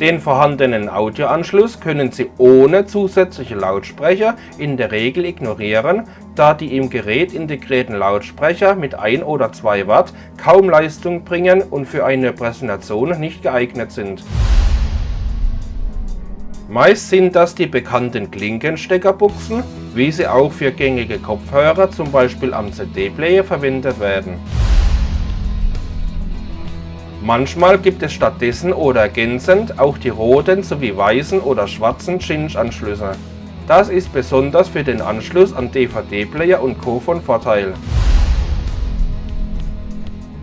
Den vorhandenen Audioanschluss können Sie ohne zusätzliche Lautsprecher in der Regel ignorieren, da die im Gerät integrierten Lautsprecher mit 1 oder 2 Watt kaum Leistung bringen und für eine Präsentation nicht geeignet sind. Meist sind das die bekannten Klinkensteckerbuchsen, wie sie auch für gängige Kopfhörer zum Beispiel am CD-Player verwendet werden. Manchmal gibt es stattdessen oder ergänzend auch die roten sowie weißen oder schwarzen Cinch-Anschlüsse. Das ist besonders für den Anschluss an DVD-Player und Co. von Vorteil.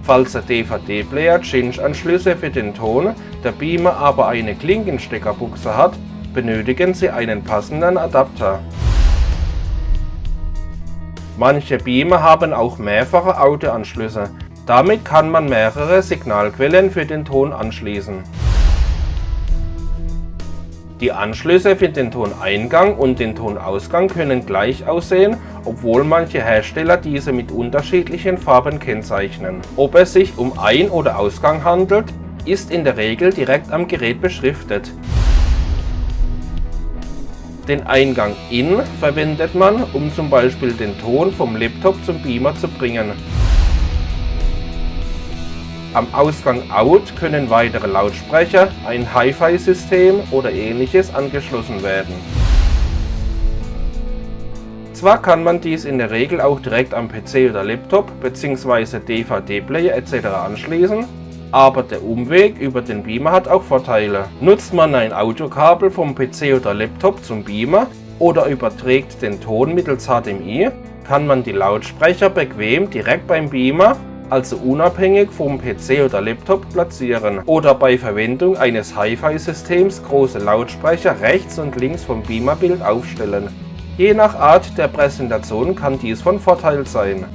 Falls der DVD-Player Cinch-Anschlüsse für den Ton, der Beamer aber eine Klinkensteckerbuchse hat, benötigen Sie einen passenden Adapter. Manche Beamer haben auch mehrfache Audioanschlüsse, damit kann man mehrere Signalquellen für den Ton anschließen. Die Anschlüsse für den Toneingang und den Tonausgang können gleich aussehen, obwohl manche Hersteller diese mit unterschiedlichen Farben kennzeichnen. Ob es sich um Ein- oder Ausgang handelt, ist in der Regel direkt am Gerät beschriftet. Den Eingang IN verwendet man, um zum Beispiel den Ton vom Laptop zum Beamer zu bringen. Am Ausgang Out können weitere Lautsprecher, ein Hi-Fi-System oder ähnliches angeschlossen werden. Zwar kann man dies in der Regel auch direkt am PC oder Laptop bzw. DVD-Player etc. anschließen, aber der Umweg über den Beamer hat auch Vorteile. Nutzt man ein Audiokabel vom PC oder Laptop zum Beamer oder überträgt den Ton mittels HDMI, kann man die Lautsprecher bequem direkt beim Beamer also unabhängig vom PC oder Laptop platzieren oder bei Verwendung eines Hi-Fi-Systems große Lautsprecher rechts und links vom Beamerbild aufstellen. Je nach Art der Präsentation kann dies von Vorteil sein.